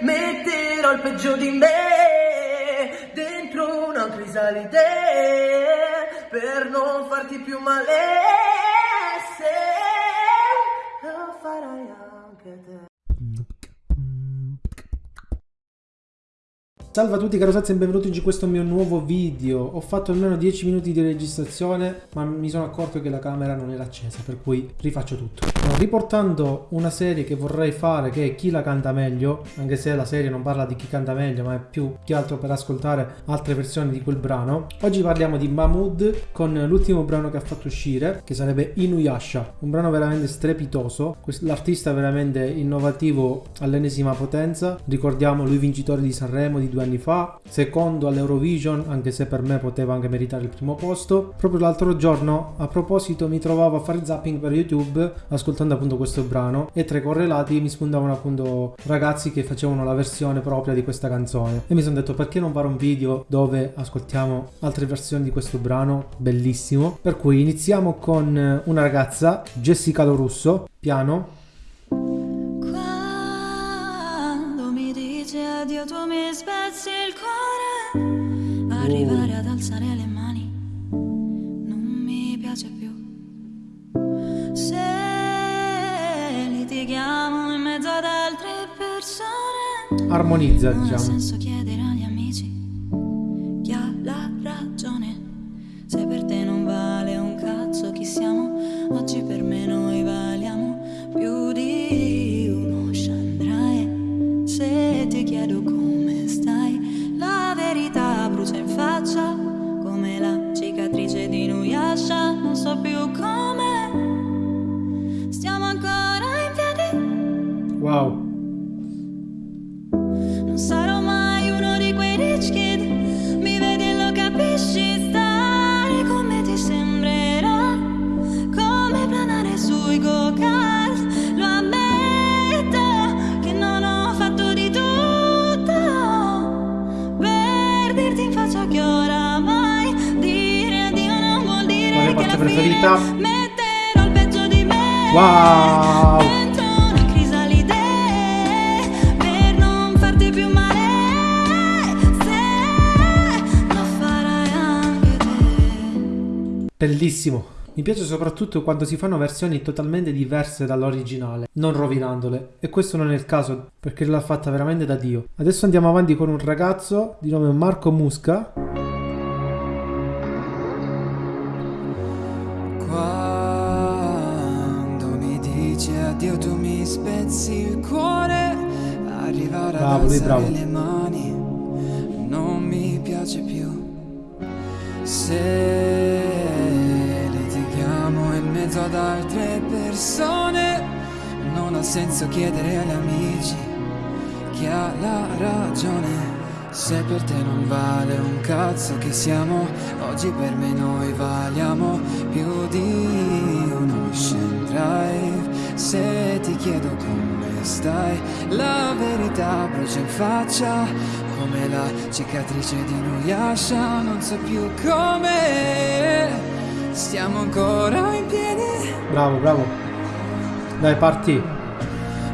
Metterò il peggio di me dentro una crisalide per non farti più male Salve a tutti caro Sazzi e benvenuti in questo mio nuovo video. Ho fatto almeno 10 minuti di registrazione, ma mi sono accorto che la camera non era accesa, per cui rifaccio tutto. Riportando una serie che vorrei fare, che è Chi la canta meglio, anche se la serie non parla di chi canta meglio, ma è più che altro per ascoltare altre versioni di quel brano. Oggi parliamo di Mahmood con l'ultimo brano che ha fatto uscire, che sarebbe Inuyasha, un brano veramente strepitoso. L'artista veramente innovativo all'ennesima potenza. Ricordiamo lui vincitore di Sanremo di due anni fa, secondo all'Eurovision, anche se per me poteva anche meritare il primo posto. Proprio l'altro giorno, a proposito, mi trovavo a fare zapping per YouTube ascoltando appunto questo brano e tra i correlati mi spuntavano appunto ragazzi che facevano la versione propria di questa canzone e mi sono detto perché non fare un video dove ascoltiamo altre versioni di questo brano bellissimo. Per cui iniziamo con una ragazza, Jessica Lorusso, piano addio tu mi spezzi il cuore. Arrivare ad alzare le mani Non mi piace più. Se litighiamo in mezzo ad altre persone Armonizza diciamo ti chiedo come stai. La verità brucia in faccia Come la cicatrice di Nuyasha. Non so più come. Stiamo ancora in piedi. Wow anche te. Bellissimo. Mi piace soprattutto quando si fanno versioni totalmente diverse dall'originale, non rovinandole. E questo non è il caso, perché l'ha fatta veramente da Dio. Adesso andiamo avanti con un ragazzo di nome Marco Musca. Mi dici addio tu mi spezzi il cuore. Arrivare Bravo, ad lui alzare bravo. le mani. Non mi piace più. Se litighiamo in mezzo ad altre persone Non ha senso chiedere agli amici Chi ha la ragione se per te non vale un cazzo che siamo, oggi per me noi valiamo più di uno ocean drive. Se ti chiedo come stai, la verità brucia in faccia, come la cicatrice di Nuyasha, non so più come stiamo ancora in piedi. Bravo, bravo. Dai, parti.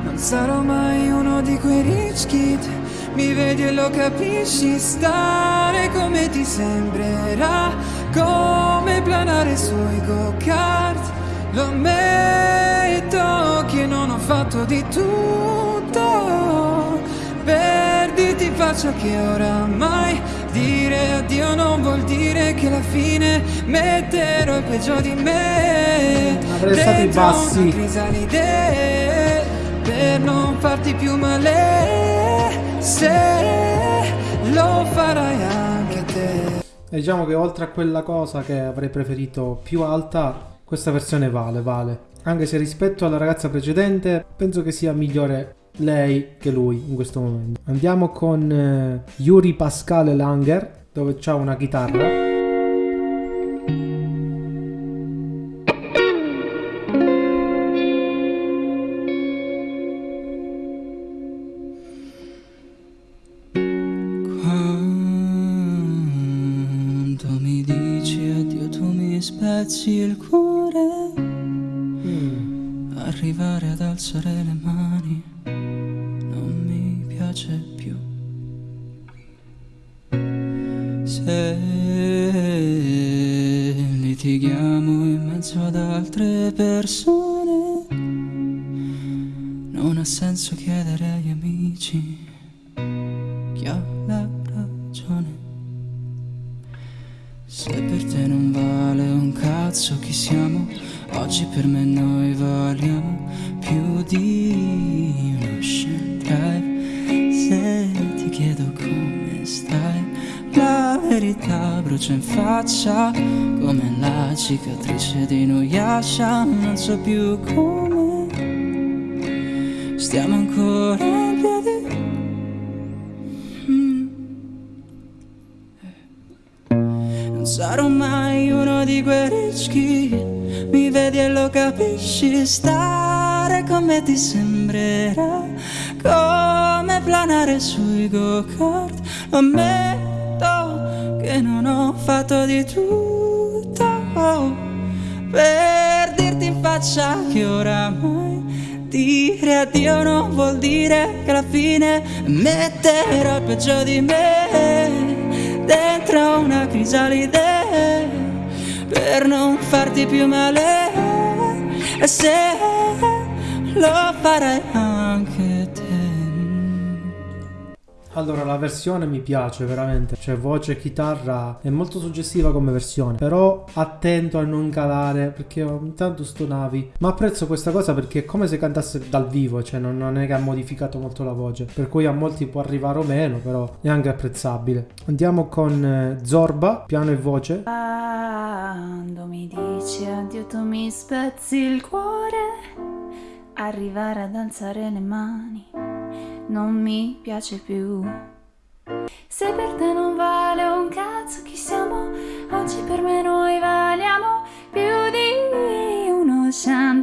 Non sarò mai uno di quei rich kid Mi vedi e lo capisci Stare come ti sembrerà Come planare sui go-kart Lo ammetto che non ho fatto di tutto Per dirti faccia che oramai Dire addio non vuol dire che alla fine Metterò il peggio di me Avrei stato i bassi. per non farti più male se lo farai anche te E diciamo che oltre a quella cosa che avrei preferito più alta, questa versione vale, vale. Anche se rispetto alla ragazza precedente, penso che sia migliore lei che lui in questo momento. Andiamo con eh, Yuri Pascale Langer, dove c'ha una chitarra. Spezzi il cuore Mm. arrivare ad alzare le mani non mi piace piace più. Se litighiamo in mezzo ad altre persone, non ha senso chiedere agli amici chi ha la oggi per me noi valiamo più di un ocean drive. Se ti chiedo come stai, la verità brucia in faccia come la cicatrice di Nuyasha. Non so più come stiamo ancora in piedi. Sarò mai uno di quei ricchi, mi vedi e lo capisci, stare con me ti sembrerà come planare sui go-kart, ammetto che non ho fatto di tutto per dirti in faccia che oramai dire addio non vuol dire che alla fine metterò il peggio di me dentro una crisalide per non farti più male. E se lo farai anche Allora, la versione mi piace veramente, cioè voce e chitarra è molto suggestiva come versione, però attento a non calare perché ogni tanto stonavi. Ma apprezzo questa cosa perché è come se cantasse dal vivo, cioè non, non è che ha modificato molto la voce, per cui a molti può arrivare o meno, però è anche apprezzabile. Andiamo con eh, Zorba, piano e voce. Quando mi dici addio tu mi spezzi il cuore Arrivare ad alzare le mani non mi piace più. Se per te non vale un cazzo chi siamo Oggi per me noi valiamo più di un ocean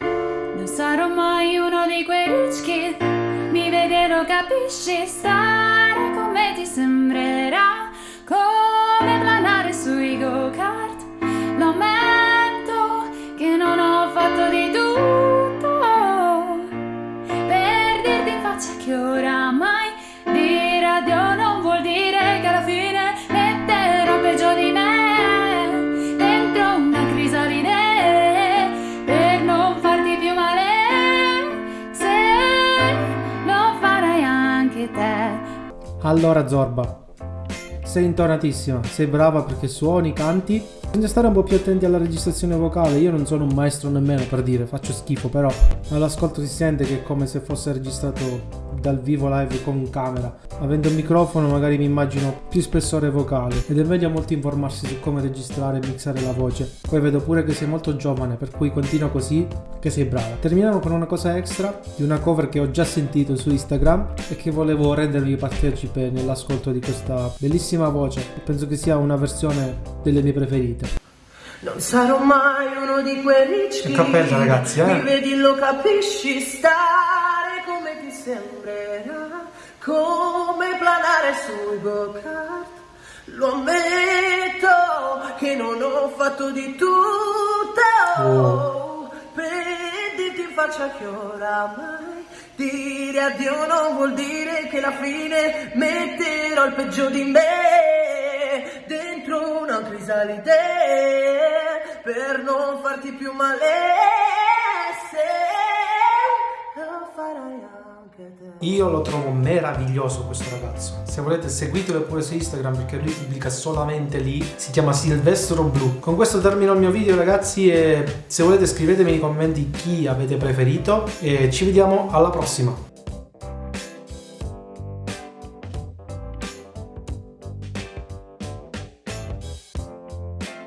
Non sarò mai uno di quei rich kid Mi lo capisci? Stare Allora Zorba, sei intonatissima, sei brava perché suoni, canti. Bisogna stare un po' più attenti alla registrazione vocale. Io non sono un maestro nemmeno per dire, faccio schifo, però all'ascolto si sente che è come se fosse registrato dal vivo live con camera. Avendo un microfono magari mi immagino più spessore vocale ed è meglio molto informarsi su come registrare e mixare la voce. Poi vedo pure che sei molto giovane, per cui continua così, che sei brava. Terminiamo con una cosa extra di una cover che ho già sentito su Instagram e che volevo rendervi partecipe nell'ascolto di questa bellissima voce. Penso che sia una versione delle mie preferite. Non sarò mai uno di quei ricchi Che cappella, ragazzi, eh? Mi vedi lo capisci ti sembrerà Come planare sui go-kart Lo ammetto che non ho fatto di tutto Oh. Per dirti in faccia che oramai Dire addio non vuol dire che alla fine metterò il peggio di me dentro una crisalide per non farti più male se lo farai. Io lo trovo meraviglioso questo ragazzo. Se volete seguitelo pure su Instagram perché lui pubblica solamente lì. Si chiama Silvestro Blu. Con questo termino il mio video ragazzi e se volete scrivetemi nei commenti chi avete preferito e ci vediamo alla prossima.